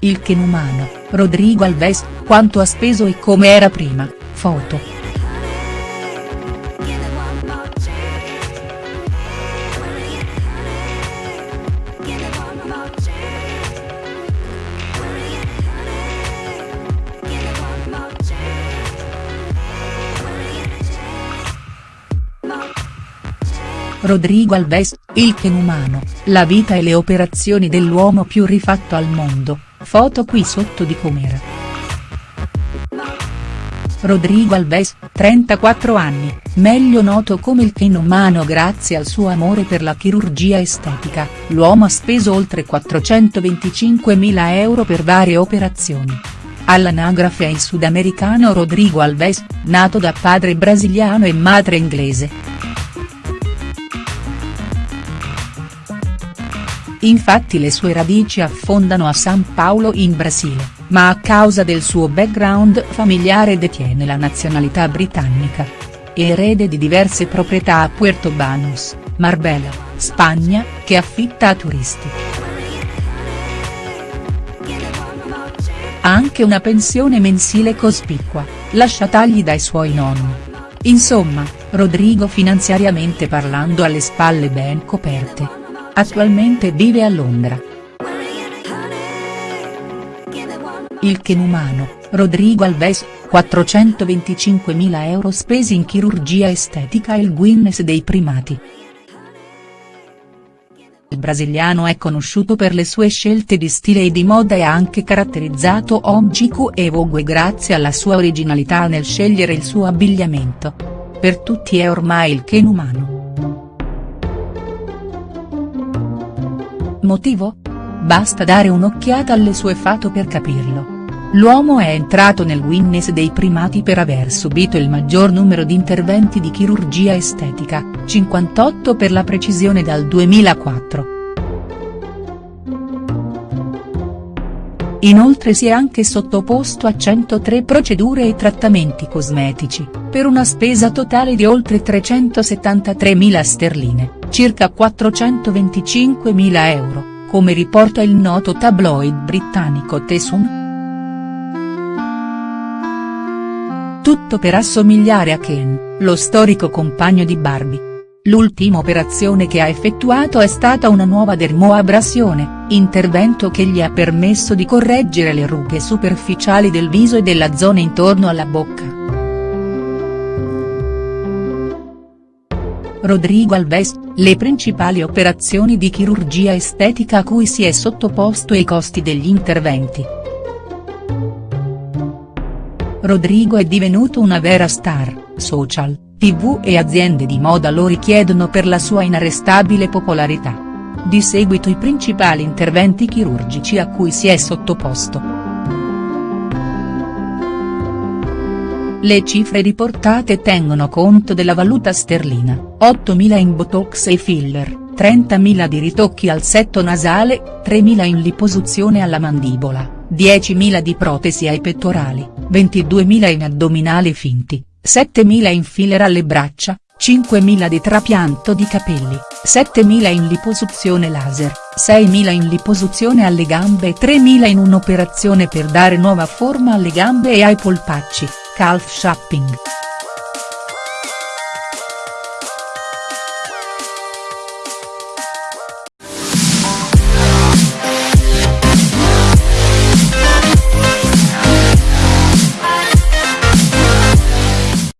il Ken umano, Rodrigo Alves, quanto ha speso e come era prima, foto. Rodrigo Alves, il Ken umano, la vita e le operazioni dell'uomo più rifatto al mondo, foto qui sotto di com'era. Rodrigo Alves, 34 anni, meglio noto come il Ken umano grazie al suo amore per la chirurgia estetica, l'uomo ha speso oltre 425.000 euro per varie operazioni. All'anagrafe è il sudamericano Rodrigo Alves, nato da padre brasiliano e madre inglese. Infatti le sue radici affondano a San Paolo in Brasile, ma a causa del suo background familiare detiene la nazionalità britannica. Erede di diverse proprietà a Puerto Banús, Marbella, Spagna, che affitta a turisti. Ha anche una pensione mensile cospicua, lasciatagli dai suoi nonni. Insomma, Rodrigo finanziariamente parlando ha le spalle ben coperte. Attualmente vive a Londra. Il Ken umano, Rodrigo Alves, 425.000 euro spesi in chirurgia estetica e il Guinness dei primati. Il brasiliano è conosciuto per le sue scelte di stile e di moda e ha anche caratterizzato Omgiku e Vogue grazie alla sua originalità nel scegliere il suo abbigliamento. Per tutti è ormai il Ken Motivo? Basta dare un'occhiata alle sue foto per capirlo. L'uomo è entrato nel Guinness dei primati per aver subito il maggior numero di interventi di chirurgia estetica, 58 per la precisione dal 2004. Inoltre si è anche sottoposto a 103 procedure e trattamenti cosmetici, per una spesa totale di oltre 373.000 sterline, circa 425.000 euro, come riporta il noto tabloid britannico The Sun. Tutto per assomigliare a Ken, lo storico compagno di Barbie. L'ultima operazione che ha effettuato è stata una nuova dermoabrasione, intervento che gli ha permesso di correggere le rughe superficiali del viso e della zona intorno alla bocca. Rodrigo Alves, le principali operazioni di chirurgia estetica a cui si è sottoposto e i costi degli interventi. Rodrigo è divenuto una vera star, social tv e aziende di moda lo richiedono per la sua inarrestabile popolarità. Di seguito i principali interventi chirurgici a cui si è sottoposto. Le cifre riportate tengono conto della valuta sterlina, 8.000 in botox e filler, 30.000 di ritocchi al setto nasale, 3.000 in liposuzione alla mandibola, 10.000 di protesi ai pettorali, 22.000 in addominali finti, 7.000 in filler alle braccia, 5.000 di trapianto di capelli, 7.000 in liposuzione laser, 6.000 in liposuzione alle gambe e 3.000 in un'operazione per dare nuova forma alle gambe e ai polpacci, calf shopping.